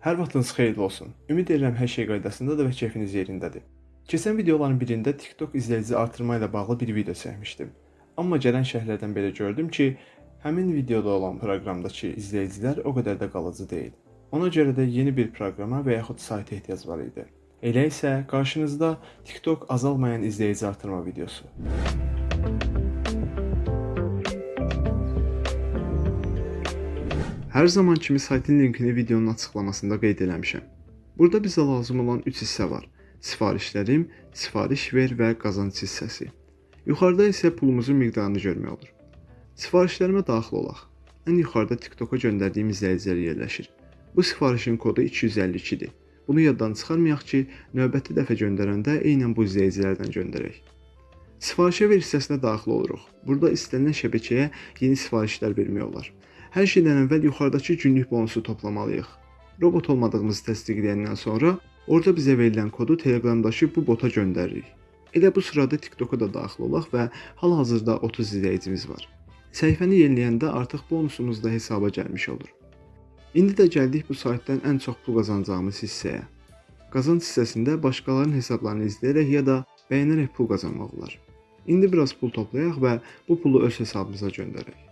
Hər vaxtınız xeyirli olsun. Ümid edirəm hər şey qaydasındadır və keyfiniz yerindədir. Keçən videoların birində TikTok izləyici artırma ilə bağlı bir video çəkmişdim. Amma gələn şərhlərdən belə gördüm ki, həmin videoda olan proqramdakı izləyicilər o qədər də qalıcı deyil. Ona görə də yeni bir proqrama və yaxud sayta ehtiyac var idi. Elə isə qarşınızda TikTok azalmayan izləyici artırma videosu. Hər zaman kimi saytın linkini videonun açıqlamasında qeyd eləmişəm. Burada bizə lazım olan 3 hissə var. Sifarişlərim, sifariş ver və qazanc hissəsi. Yuxarıda isə pulumuzun miqdarını görmək olur. Sifarişlərimə daxil olaq. Ən yuxarıda TikToka göndərdiyim izləyicilər yerləşir. Bu sifarişin kodu 252-dir. Bunu yaddan çıxarmayaq ki, növbəti dəfə göndərəndə eynən bu izləyicilərdən göndərək. Sifarişə ver hissəsinə daxil oluruq. Burada istənilən şəbəkəyə yeni sifarişlər vermək olar. Hər şeydən əvvəl yuxarıdakı günlük bonusu toplamalıyıq. Robot olmadığımızı təsdiqləyəndən sonra orada bizə verilən kodu Telegramdakı bu bota göndəririk. Elə bu sırada TikToka da daxil olaq və hal-hazırda 30 izləyicimiz var. Səhifəni yeniləyəndə artıq bonusumuz da hesaba gəlmiş olur. İndi də gəldik bu saytdan ən çox pul qazanacağımız hissəyə. Qazanc hissəsində başqalarının hesablarını izləyərək ya da bəyənərək pul qazanmaq olar. İndi biraz pul toplayaq və bu pulu öz hesabımıza göndərək.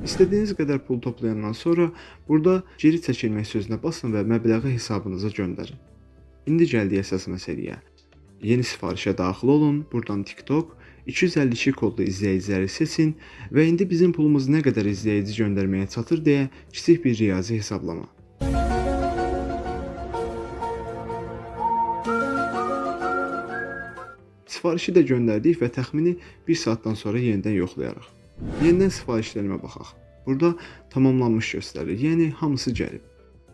İstədiyiniz qədər pul toplayandan sonra burada geri çəkilmək sözünə basın və məbləği hesabınıza göndərin. İndi gəldik əsas məsələyə. Yeni sifarişə daxil olun, buradan TikTok 252 kodlu izləyiciləri seçin və indi bizim pulumuz nə qədər izləyici göndərməyə çatır deyə kiçik bir riyazi hesablama. Sifarişi də göndərdik və təxmini 1 saatdan sonra yenidən yoxlayarıq. Yenidən sifarişlərimə baxaq. Burada tamamlanmış göstərir, yəni hamısı gəlib.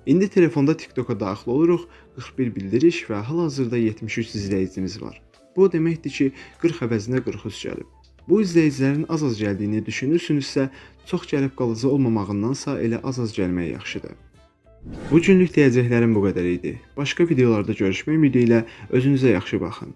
İndi telefonda TikToka daxil oluruq, 41 bildiriş və hal-hazırda 73 izləyicimiz var. Bu o deməkdir ki, 40 əvəzinə 43 gəlib. Bu izləyicilərin az-az gəldiyini düşünürsünüzsə, çox gəlib qalıcı olmamağındansa elə az-az gəlmək yaxşıdır. Bu günlük deyəcəklərim bu qədər idi. Başqa videolarda görüşmək ümidi ilə özünüzə yaxşı baxın.